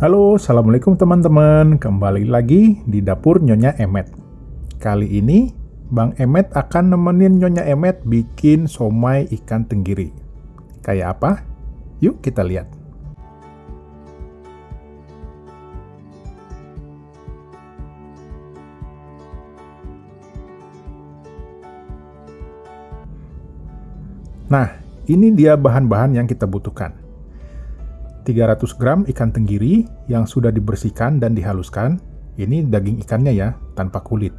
Halo, Assalamualaikum teman-teman. Kembali lagi di dapur Nyonya Emet. Kali ini, Bang Emet akan nemenin Nyonya Emet bikin somai ikan tenggiri. Kayak apa? Yuk kita lihat. Nah, ini dia bahan-bahan yang kita butuhkan. 300 gram ikan tenggiri yang sudah dibersihkan dan dihaluskan. Ini daging ikannya ya, tanpa kulit.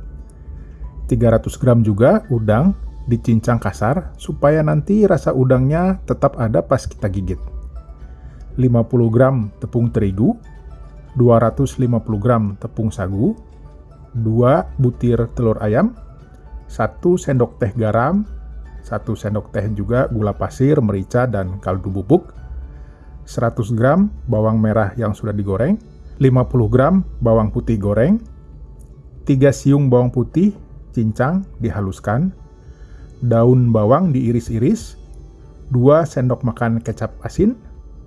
300 gram juga udang dicincang kasar supaya nanti rasa udangnya tetap ada pas kita gigit. 50 gram tepung terigu, 250 gram tepung sagu, 2 butir telur ayam, 1 sendok teh garam, 1 sendok teh juga gula pasir, merica, dan kaldu bubuk, 100 gram bawang merah yang sudah digoreng, 50 gram bawang putih goreng, 3 siung bawang putih cincang dihaluskan, daun bawang diiris-iris, 2 sendok makan kecap asin,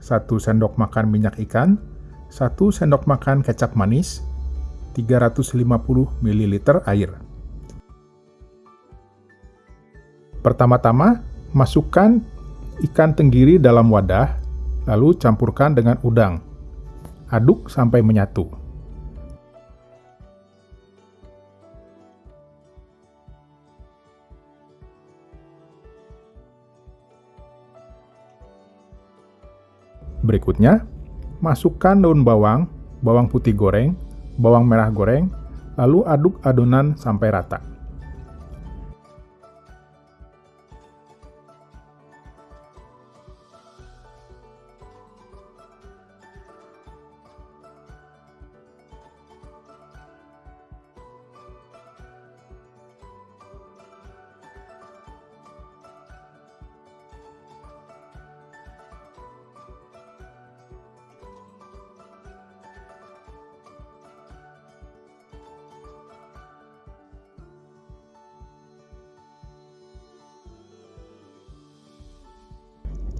1 sendok makan minyak ikan, 1 sendok makan kecap manis, 350 ml air. Pertama-tama, masukkan ikan tenggiri dalam wadah, lalu campurkan dengan udang. Aduk sampai menyatu. Berikutnya, masukkan daun bawang, bawang putih goreng, bawang merah goreng, lalu aduk adonan sampai rata.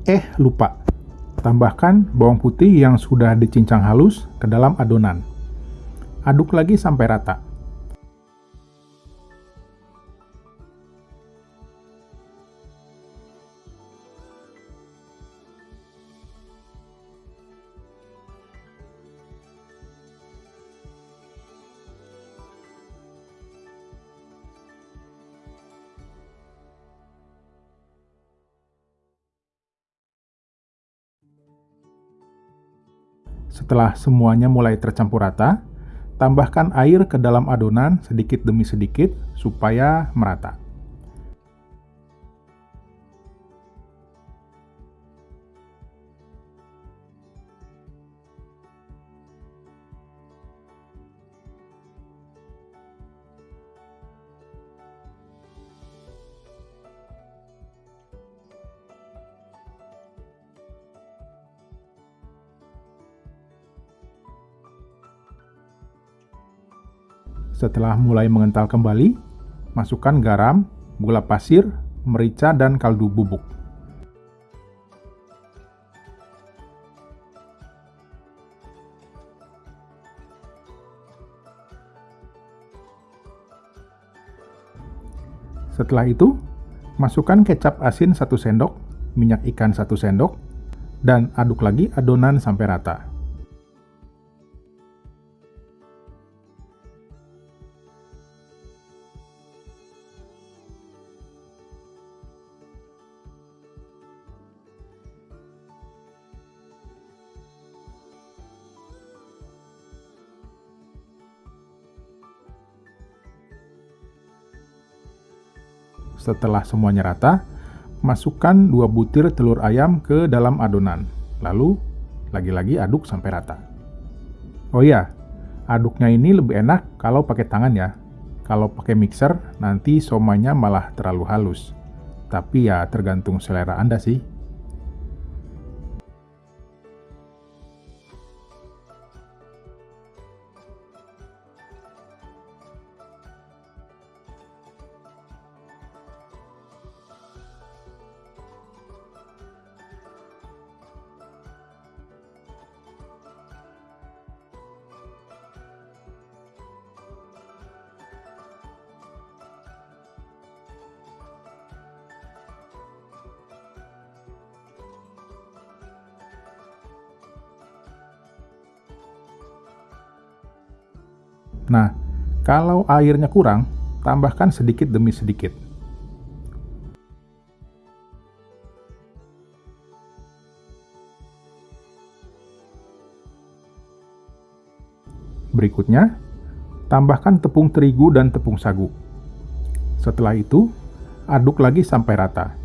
Eh, lupa. Tambahkan bawang putih yang sudah dicincang halus ke dalam adonan. Aduk lagi sampai rata. Setelah semuanya mulai tercampur rata, tambahkan air ke dalam adonan sedikit demi sedikit supaya merata. Setelah mulai mengental kembali, masukkan garam, gula pasir, merica, dan kaldu bubuk. Setelah itu, masukkan kecap asin 1 sendok, minyak ikan 1 sendok, dan aduk lagi adonan sampai rata. Setelah semuanya rata, masukkan 2 butir telur ayam ke dalam adonan. Lalu, lagi-lagi aduk sampai rata. Oh iya, aduknya ini lebih enak kalau pakai tangan ya. Kalau pakai mixer, nanti somanya malah terlalu halus. Tapi ya tergantung selera Anda sih. Nah, kalau airnya kurang, tambahkan sedikit demi sedikit. Berikutnya, tambahkan tepung terigu dan tepung sagu. Setelah itu, aduk lagi sampai rata.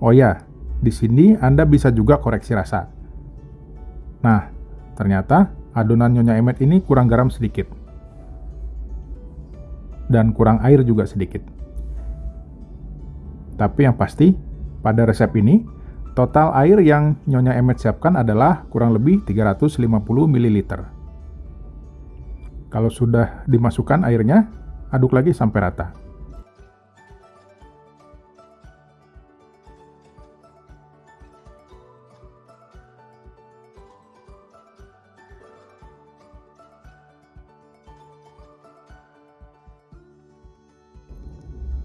Oh ya, di sini Anda bisa juga koreksi rasa. Nah, ternyata adonan Nyonya Emet ini kurang garam sedikit. Dan kurang air juga sedikit. Tapi yang pasti, pada resep ini, total air yang Nyonya Emet siapkan adalah kurang lebih 350 ml. Kalau sudah dimasukkan airnya, aduk lagi sampai rata.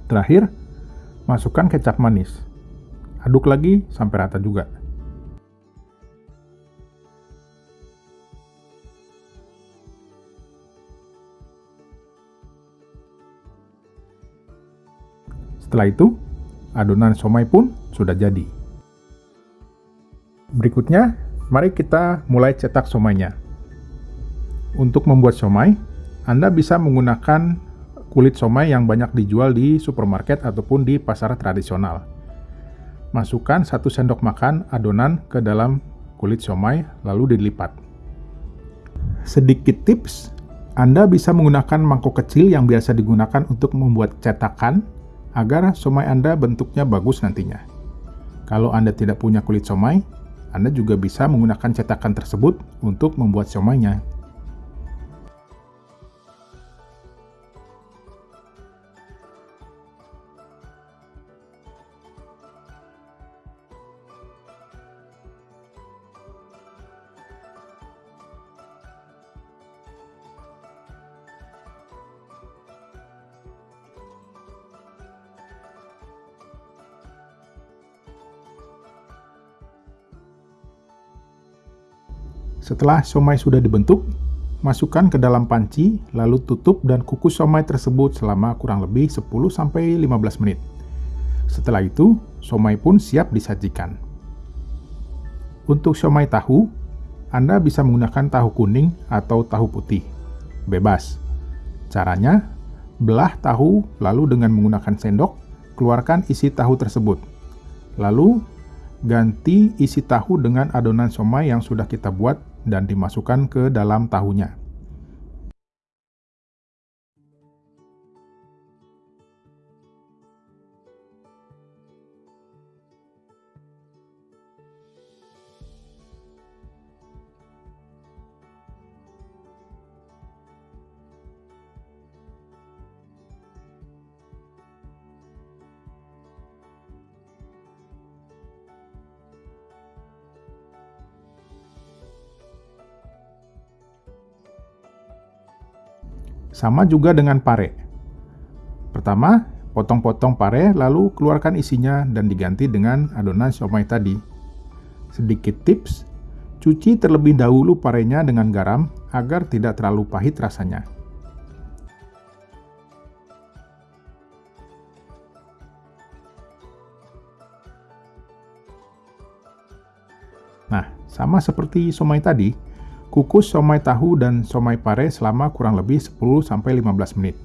Terakhir, masukkan kecap manis. Aduk lagi sampai rata juga. Setelah itu, adonan somai pun sudah jadi. Berikutnya, mari kita mulai cetak somainya. Untuk membuat somai, Anda bisa menggunakan kulit somai yang banyak dijual di supermarket ataupun di pasar tradisional. Masukkan satu sendok makan adonan ke dalam kulit somai lalu dilipat. Sedikit tips, Anda bisa menggunakan mangkok kecil yang biasa digunakan untuk membuat cetakan agar somai Anda bentuknya bagus nantinya. Kalau Anda tidak punya kulit somai, Anda juga bisa menggunakan cetakan tersebut untuk membuat somainya. Setelah somai sudah dibentuk, masukkan ke dalam panci, lalu tutup dan kukus somai tersebut selama kurang lebih 10-15 menit. Setelah itu, somai pun siap disajikan. Untuk somai tahu, Anda bisa menggunakan tahu kuning atau tahu putih. Bebas. Caranya, belah tahu lalu dengan menggunakan sendok, keluarkan isi tahu tersebut. Lalu, ganti isi tahu dengan adonan somai yang sudah kita buat dan dimasukkan ke dalam tahunya. Sama juga dengan pare. Pertama, potong-potong pare lalu keluarkan isinya dan diganti dengan adonan siomay tadi. Sedikit tips, cuci terlebih dahulu parenya dengan garam agar tidak terlalu pahit rasanya. Nah, sama seperti somai tadi, Kukus somai tahu dan somai pare selama kurang lebih 10-15 menit.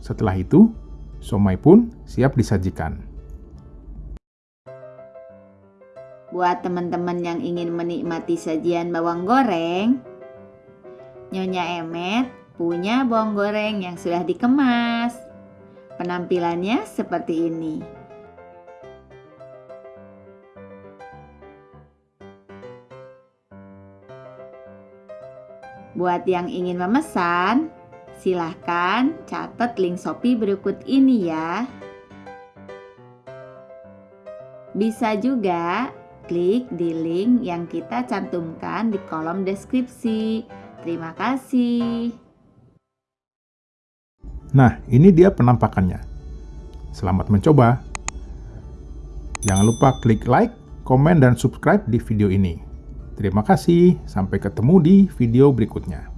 Setelah itu, somai pun siap disajikan. Buat teman-teman yang ingin menikmati sajian bawang goreng, Nyonya Emet punya bawang goreng yang sudah dikemas. Penampilannya seperti ini. Buat yang ingin memesan, silahkan catat link Shopee berikut ini ya. Bisa juga klik di link yang kita cantumkan di kolom deskripsi. Terima kasih. Nah, ini dia penampakannya. Selamat mencoba. Jangan lupa klik like, komen, dan subscribe di video ini. Terima kasih, sampai ketemu di video berikutnya.